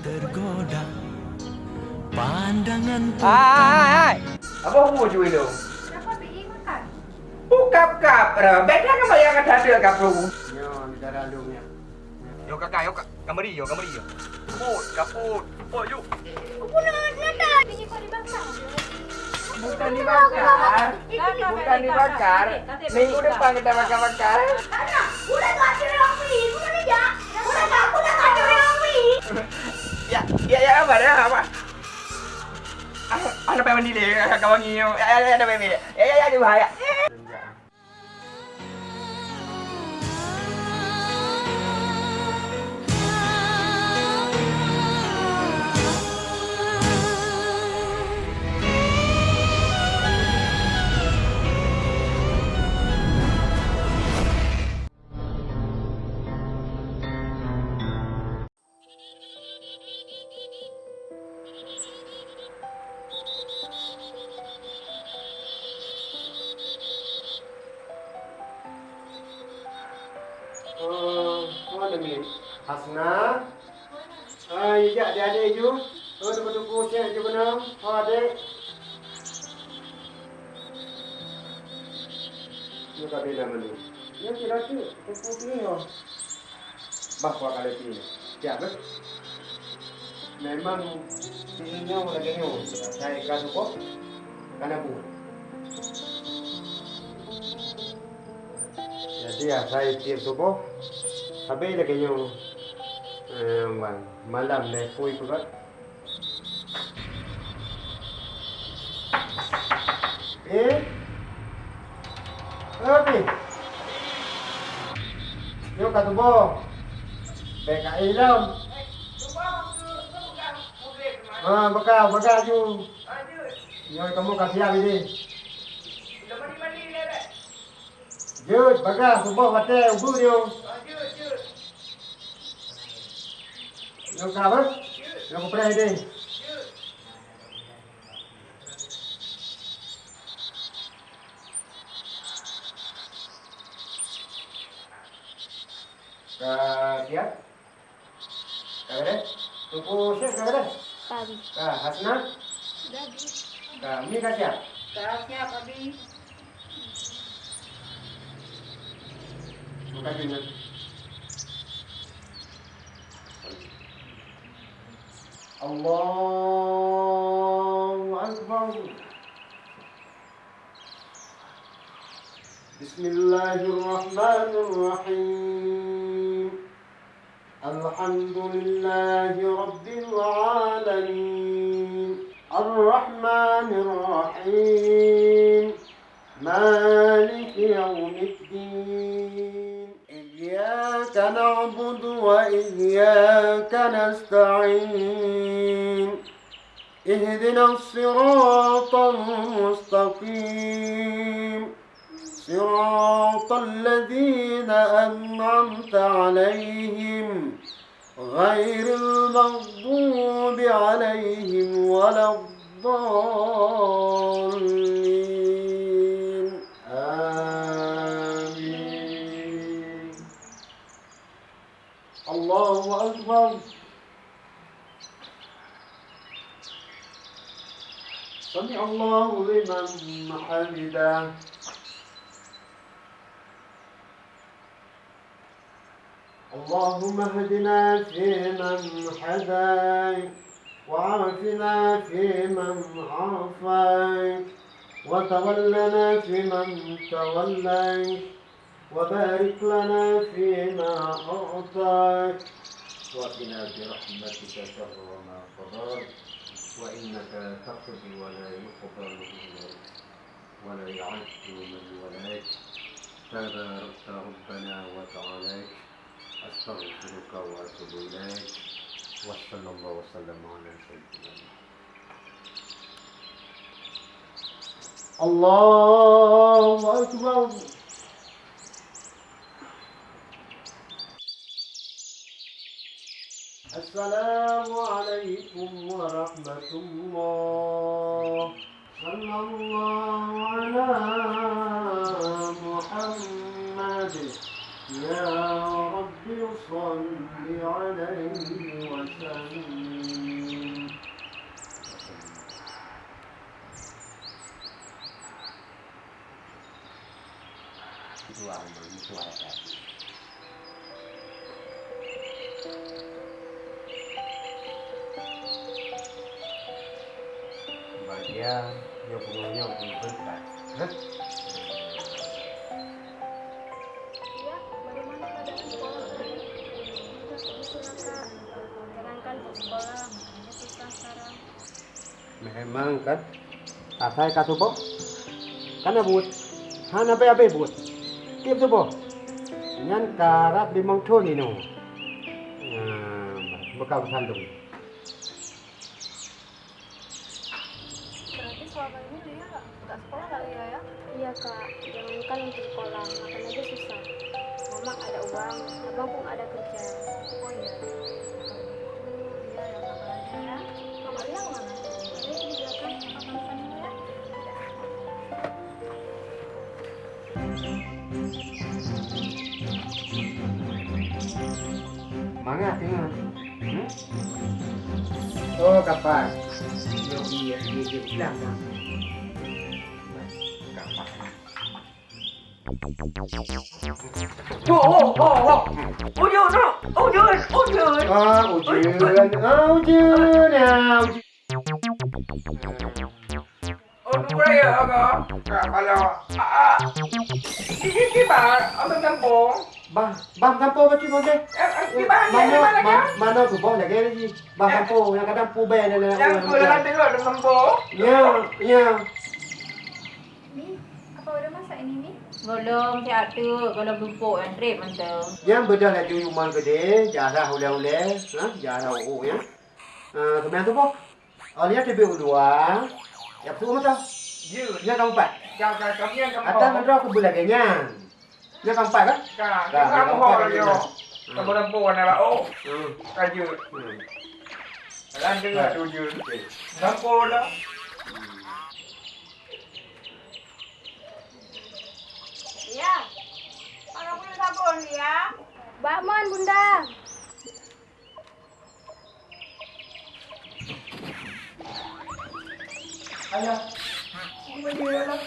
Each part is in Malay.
tergoda Pandangan Hai. Apa hu cuy lu? Kenapa pergi makan? Buka kap. Baiklah kamu yang ada ada kap lu. Yo, di dalam lu nya. Yo kakak, yo kak. Kamari yo, kamari yo. Kaput, kaput. Oh, yuk. Apa nak nak? Kau dibakar. Bukan dibakar. Bukan dibakar. Minggu depan kita bakar-bakar. Anak, udah tak ada orang pergi. Udah tak, udah tak ada orang pergi. Ya, ya, ya, apa dah, apa? Ada apa mandi ni? Kawan ni, ada ada apa ni? Ya, ya, ya, dia bahaya. Oh, Ni tak mana? Ya, kira tu. Tu ni. Bah, kuat kali ni. Siap ke? Memang tingginya lagi ni. Saya kasih kok. Kana bu. Jadi ya, saya tiap subuh habis kaya eh, malam ni pui juga. Eh? Apa? Yo kat subuh. Baik kat ilam. Ah, bakal, bakal ju. Yo kamu kasih apa ni? Jut, bagas, subuh hotel, ubu dia. Yo kabar? Yo ko pray din. Ka siap? Kagak Tuku siap kagak Pagi. Ka Hasna? Jadi, Ka Mi ka siap? dah siap habis. Buka dulu. Allahu Akbar. Bismillahirrahmanirrahim. Alhamdulillahi Rabbil Alamin. Ar-Rahmanir Rahim. مالك يوم الدين إياك نعبد وإياك نستعين اهدنا الصراط المستقيم صراط الذين أنعمت عليهم غير المغضوب عليهم ولا الضالين. آمين. الله أكبر. سمع الله لمن حمده. اللهم اهدنا فيمن هديت وعافنا فيمن عافيت وتولنا فيمن توليت وبارك لنا فيما أعطيت وقنا برحمتك شر ما قضيت وإنك تقضي ولا يقضى إليك ولا يعز من وليت تباركت ربنا وتعاليت أستغفرك وأتوب إليك وصلى الله وسلم على سيدنا الله أكبر. السلام عليكم ورحمة الله. صلى الله على محمد. يا رب رب صل عليه وسلم Bahagia, dia punya punya berkat. Memang kan? Asai katu bo Kan abut Hana be abe but Tiap tu bo Nyan karat di mong thon ni. No Ah, Bekau sandung Berarti Oh kapan Yo iya iya iya bilang kan Kapan Oh, oh, oh, oh. Ujun, no. Ujun, ujun. Ah ujian Ah ujian Ah ujian Oh, dua ya, agak. Kalau, ah, ini gimana? Abang kampung. Bah, bah kampo ba cuma ke? Eh, eh? Mana Gimana kan? ma- mana tu boh lagi ni. Bah kampo yang kadang pu be dan Yang kuliah tengok ada kampung. Ya, ya. Mi, apa udah masak ini Mi? Golong si atu, golong bubuk yang trip mantau. Yang bedah lagi rumah gede, jarah ule-ule, ha? Jarah u ya. Ah, kemudian tu boh. Oh, lihat TV dua. Ya tu macam. Ya, Yang keempat. kau kau kau yang Atas kampung. mandra aku boleh ganya. Yang keempat kan? Kau, Dah, kamu yang hol keempat yo. lagi. Kamu kampung adalah oh, Hmm. kaju. Hmm. Lan dengar ujun. Kampung lah. Ya. Mana punya sabun ya? Bakman bunda. Ayah. Ini dia lah.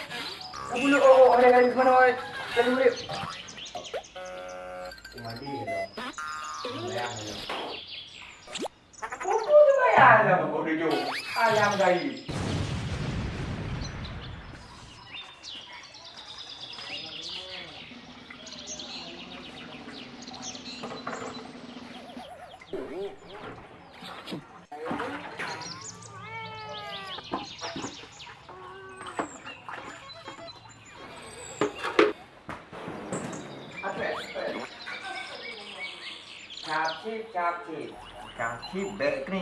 Kamu lu oh, ada kali mana oi? Kalau boleh. Mandi gitu. Bayang gitu. Kuku tu bayar lah bapak dia Ayam gaya. Capcip, capcip. Capcip baik ni.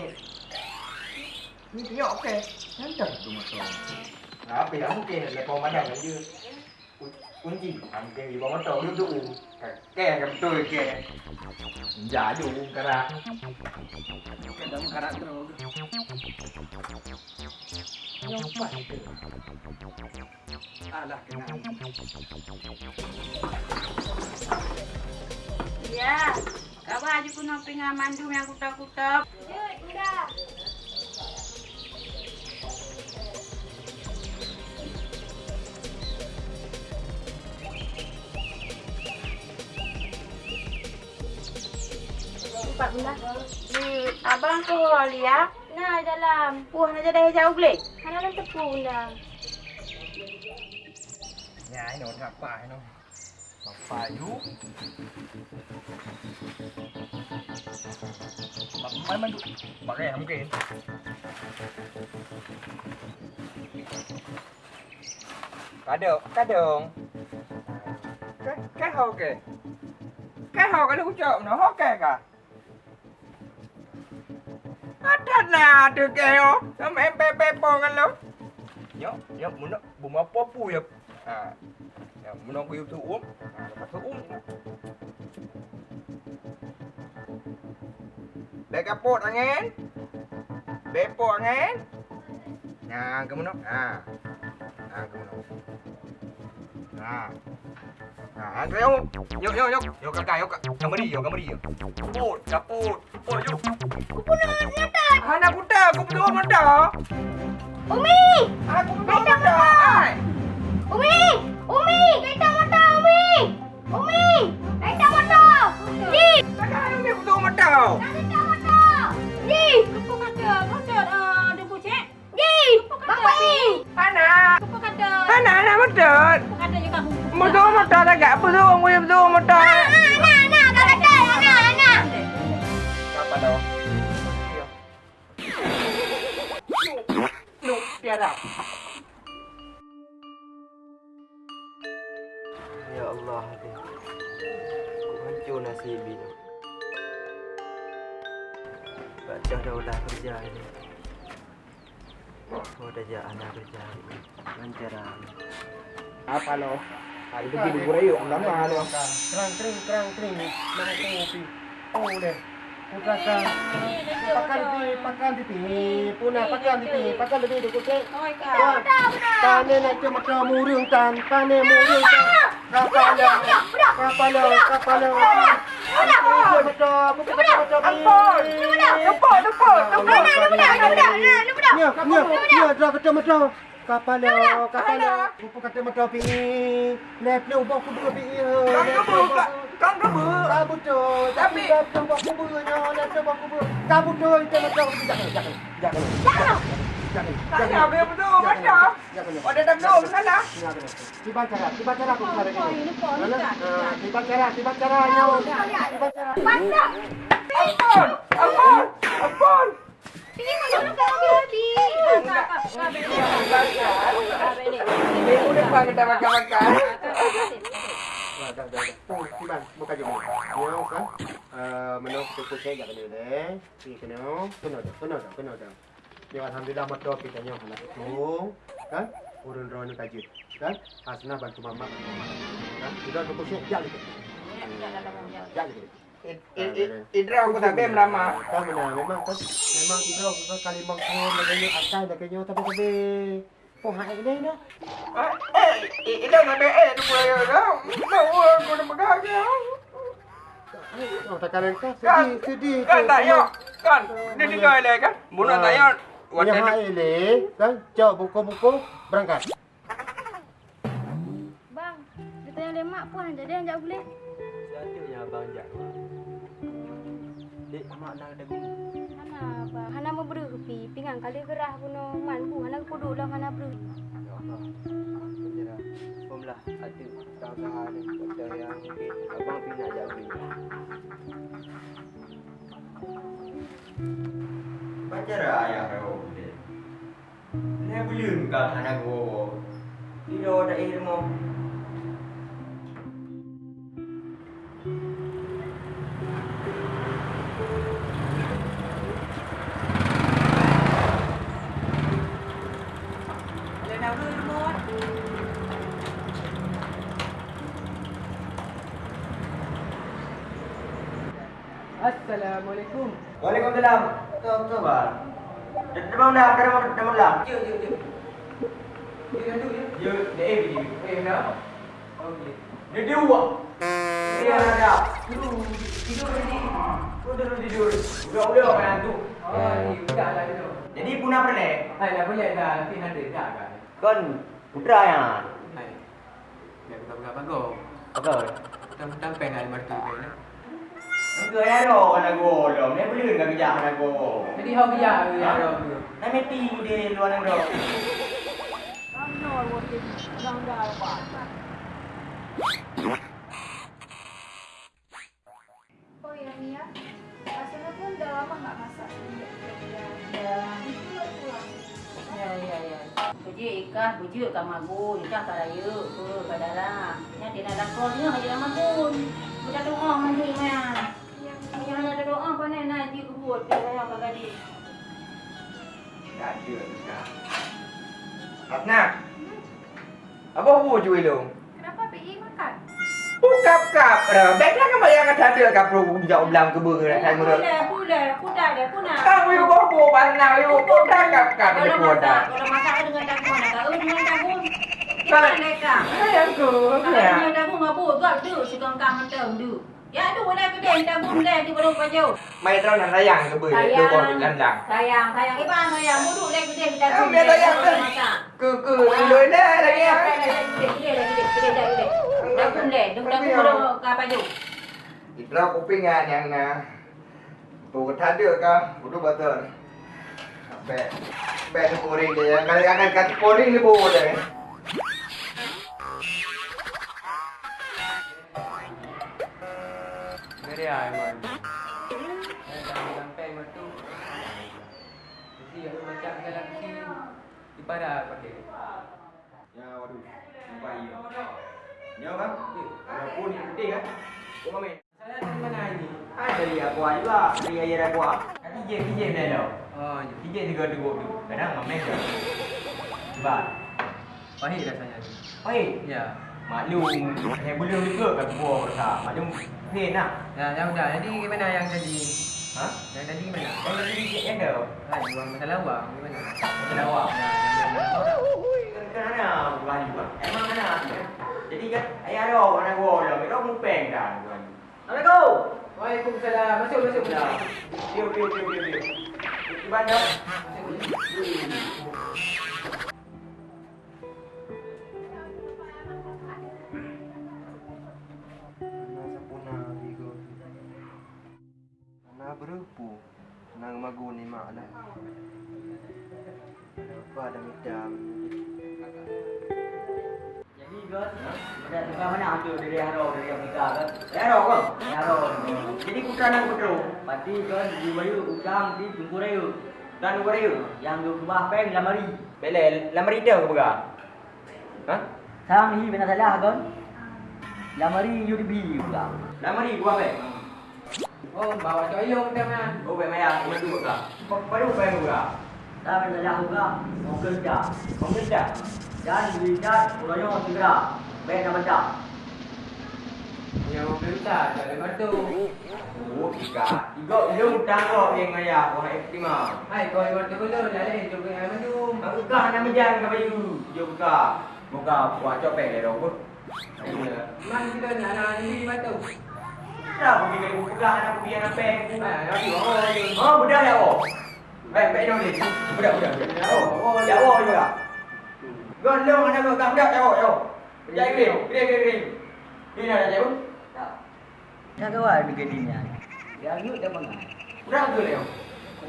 Ni tengok okey. Nanti tu masuk. Apa yang mungkin lepas madang aja. Kunci, hampir di bawah motor duduk. Kek ke betul kek. Jaju kerak. Kadang karakter. Nyompat. Alah kena. Ya, kau baju kuno pinga mandum yang kutap-kutap. Yuk, bunda. Empat bunda. Ni abang tu ya. Nah, dalam. Puh nak jadi jauh boleh. Hana lang tepu bunda. Ya, ini orang apa ini? payu may man bakay hamkin kadong kadong cái cái hồ kìa. Cái hồ cái lũ trộm nó hót kìa cả. Thật là từ kêu em em em em bong anh lắm nhớ nhớ, muốn nó bùng áo pop bùi à. À, nó thư uống. Beka pot angin. Bepo angin. Nah, kamu nak. Ah. Nah, kamu nak. Nah. Nah, kau yuk. Yuk, yuk, yuk. Yuk kakak, yuk. Kamu di, yuk, kamu di. Pot, kaput. Pot, yuk. Kupu na nyata. Anak kuda, aku betul mata. Umi! Aku mata. Ai. Umi! Umi! Kereta motor Umi! Umi! Kereta motor! Tak ada Umi betul motor! Motor motor ah, ah, ah, tak apa tu orang boleh betul motor. Ha ha ana ana kau betul ana ana. Apa dah? Ya. Nu, biarlah. Ya Allah, aku hancur nasib ini. Baca dah kerja ini. Oh, dah jah anak kerja ini. Lancaran. Apa lo? Hari tu di Burayu, lama lo. Kerang kering, kerang kering. Nak kopi. Oh deh. Pukakan. Pakan di, pakan di pi. Puna pakan di pi, pakan di pi di kucing. Oi kak. Tane nak cuma kau murung tan, tane murung tan. Kapalo, kapalo, kapalo. Cuma kau, bukan kau kau. Ampun! Tepuk, tepuk, tepuk. Ya, ya, ya, dah kata macam kapalo, kapalo. Bukan kata macam pi. Lep lu bawa kubur pi. Kang kebu, kang kebu. Kabut tu. Tapi lu bawa kubur nya, lep lu bawa kubur. Kabut tu itu macam jangan, jangan, jangan. Tanya apa yang betul, macam? Oh, dia tak tahu sana. Tiba cara, tiba cara aku cari ini. Tiba cara, tiba cara nyawa. Tiba cara. Ampun, ampun, ampun. Minggu depan kita makan-makan. Dah, dah, dah. Oh, tiba, buka jom. Ya, kan? Eh, menu kuku saya tak kena deh. Ni kena, kena dah, kena dah, kena dah. Ya, alhamdulillah mat doa kita nyawa nak tu, kan? Urun roh ni kaji, kan? Asnah bantu mama. Kan? Kita saya jalan gitu. Jalan gitu. Idra aku tak bem lama. Kan mana memang kan memang itu kan kali mangkon lagi asal lagi tapi tapi Oh, hai đây nữa. Eh, ida nak eh tu pula dah. Tahu aku nak pegang dia. Oh, tak kalian kan Kan, sedih, sedih. kan tak ya. Kan, dia tinggal lagi kan. Muna tak ya. Yang hai le, kan? Jauh buku-buku berangkat. Bang, kita yang lemak pun jadi yang tak boleh. Satu yang abang jak. Dek, mak nak ada guna. Hana bang, hana mau beri kepi, pinggang kali gerah pun man bu, hana kudu lah hana beri. Ya Allah. Penjara. Pemlah satu usaha ni. Kata yang mungkin abang pergi nak jadi. Penjara ayah kau. Ni belum kau anak gua. Tidak ada ilmu. Mua. Assalamualaikum. Waalaikumsalam. Betul betul bang. Dia eh. Eh. Okey. Dia dia. Dia ada. Tidur tidur ni. Tidur tidur. Udah udah kan tu. Oh, ni budak lah tu. Jadi punah pernah. Hai, dah boleh dah. Nanti ada dah kan. Kon putra ya. Hai. Dia buka-buka bagus. Apa? Tentang pen ada mertu kan. Engkau ya ro anak go dong. Ni belum enggak kerja anak go. Jadi hau biar ya ro tu. Ni mesti dia luar negara. Oh ya Mia, rasanya pun udah lama nggak masak. Ya. Ya ya ya. Bujuk kat magun, ikan kat raya, ke kat dalam. Nya dia nak lakonnya aja dalam magun. Kita doa mandi mah. Yang ada doa apa ni nak dia buat dia yang kat gadis. Tak ada dah. Atna. Apa hu cuy lu? Kenapa PI makan? Buka kap dah. Baiklah kan bayar kata ada kap pro bijak ulang ke dah time dah. Pula, pula, kuda dia, kuna. Kang yu go bo pasna yu buka kap kap Kalau dia masak, kuda. kalau masak dengan jagung nak kau dengan jagung. Gimana mereka? Sayang ku. Kalau Ya. dengan jagung apa? Gak tu, si kangkang macam tu. Ya tu dah gede, jagung dah di baru pajau. Mai trau nak sayang ke ber tu kau landang. Sayang, sayang. Iban sayang, buduk dah gede di Ah, jagung. biar sayang tu. Masak. Ku ku lu dah lagi ya. Jagung dah, jagung baru ke pajau. Itra kupingan yang uh, tu ada ka budu betul. Be be tu poring dia yang kali akan kati poring ni boleh. Di pada pakai. Ya, waduh. Sampai ya. Ya, Bang. Walaupun ini penting kan. Kau main. Saya dari mana ini? Ah, dari aku juga. Dari ayah aku. Kan DJ, DJ dah dah. Oh, DJ juga duduk tu. Kadang main je. Sebab. pahit rasanya. Oi, Ya. maklum. Saya belum juga kat buah rasa. Maklum. Pain lah. Ya, ya udah. Jadi gimana yang tadi? Ha? Yang tadi gimana? Yang tadi DJ yang dah. Hai, buang masalah uang gimana? Masalah awak. Ya, ya, ya. Kan mana bukan juga. Emang mana? Jadi kan ayah ada orang anak gua dah. Mereka mau peng dah. Assalamualaikum. Waalaikumsalam. Masuk, masuk. Ya. Diu, diu, diu, diu, diu. Iban dah. Anak berupu Nang maguni makna Apa ada midam Jadi kan, ada tukar mana ada dari Haro dari Amerika kan? Dari Haro kan? Dari Haro. Jadi putra nang putra. Pati kan di bayu utang di tunggu rayu. Dan tunggu rayu yang du kebah peng lamari. Bela, lamari dia ke buka? Ha? Sang ni benar salah kan? Lamari UDB pula. Lamari gua peng. Oh, bawa coyong dia man. Oh, peng maya, gua tu buka. Baru peng buka. Tak benar salah juga. Mau kerja. Kau kerja? Dan diikat urangnya segera. Baik nak baca. Yang mau besar, tak ada batu. Oh, tiga. Tiga, dia utang kau yang ayah. Kau nak. Hai, kau yang batu dulu, lain juga yang mendung. Aku buka nak menjan ke baju. Dia buka. Buka buat copek dia dah pun. Man kita nak nak ni batu. Dah pergi ke buka nak pergi nak peng. Hai, lagi oh. Oh, budak dah oh. Baik, baik dong ni. Budak, budak, budak. Oh, oh, dah oh juga. Gondong anak kau budak dah oh, oh. Pergi ke dia, ke dia, ke dia. Ni dah jauh. Dah kawan dengan dia. Yang yuk dah bangun. Budak tu dia.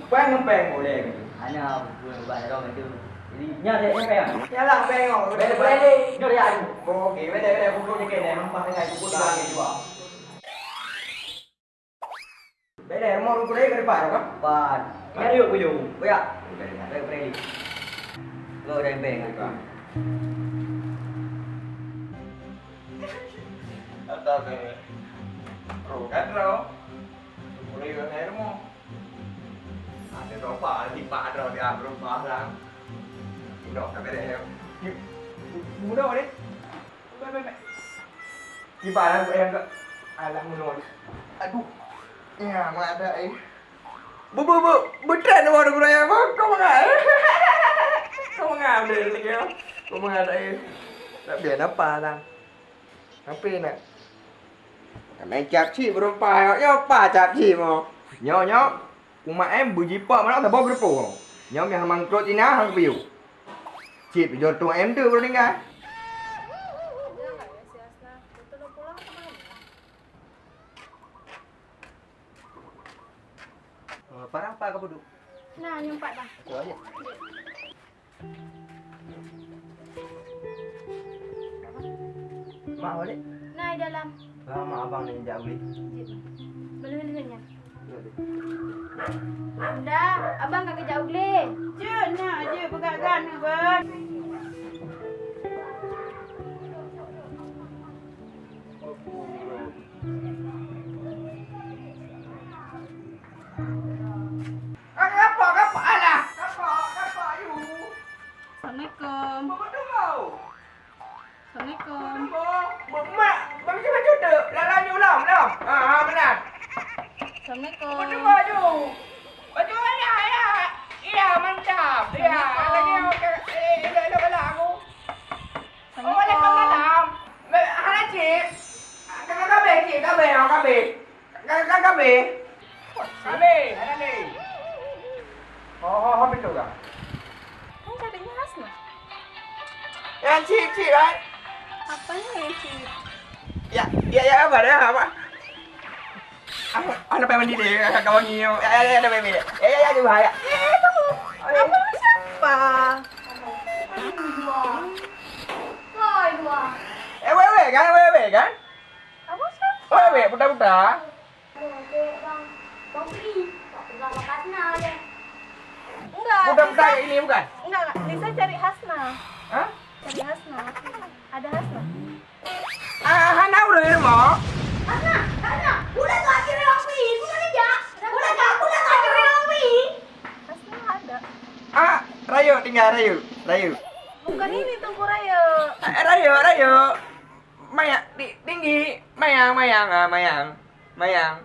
Peng ngepeng boleh. Ana buat buat orang itu. Jadi nya dia yang payah. Yalah peng oh. Balik balik. Nya dia aku. Okey, balik balik pukul je kena nampak dengan pukul dua mau pukul ke depan kan? Pan. Nya dia aku jauh. Boya. Balik balik. Lo dah beng aku. Atau ke Ro kan ro. Boleh ke saya mo. Ada ropa di pak ro di abro pa lang. Udah kan ada. Mudah ni. Baik baik baik. Di pak aku yang ke alam menol. Aduh. Ya, mana ada eh. Bu bu bu, betul nama orang kurang apa? Kau mengal. Kau mengal deh lagi ya. Kau mengal eh. Tak biar apa lang. Apa nak? Mày chạp chi bro pa yo pa chạp chi mo. Nyo nyo. Kuma em bu ji pa mana ta bo bro po. Nyo mi hamang tro tina hang piu. Chi pi jo tu em tu bro ninga. Dia nggak ya si Asna. Betul udah pulang kemana? Parang apa kau duduk? Nah, nyempat dah. Tu aja Mak balik Nah, di dalam. Lama abang ni jauh beli Belum dengannya. Dah, abang kagak jauh le. Cik, nak je pegangan ni, Bang. Assalamualaikum. Apa kau? Assalamualaikum. Mak, macam tu. Lalang you lam lam. Ha ha benar. Assalamualaikum. Baju? Baju mana ya? Iya mantap. Lagi eh elok elok aku. Oh. Hana cip. Kakak kabe. Kakak. như điện coi nhiều ê ê đây mày ê ê như vậy không sắc và em quay về cái quay về cái quay về một đông trả Bukan saya ini bukan? Enggak, enggak. Lisa cari Hasna. Hah? Cari Hasna. Ada Hasna. Ah, Hana udah ini mau? tinggal Rayu, Rayu. Bukan ini tunggu Rayu. Eh, Rayu, Rayu. Mayang, tinggi, mayang, mayang, ah, mayang, mayang.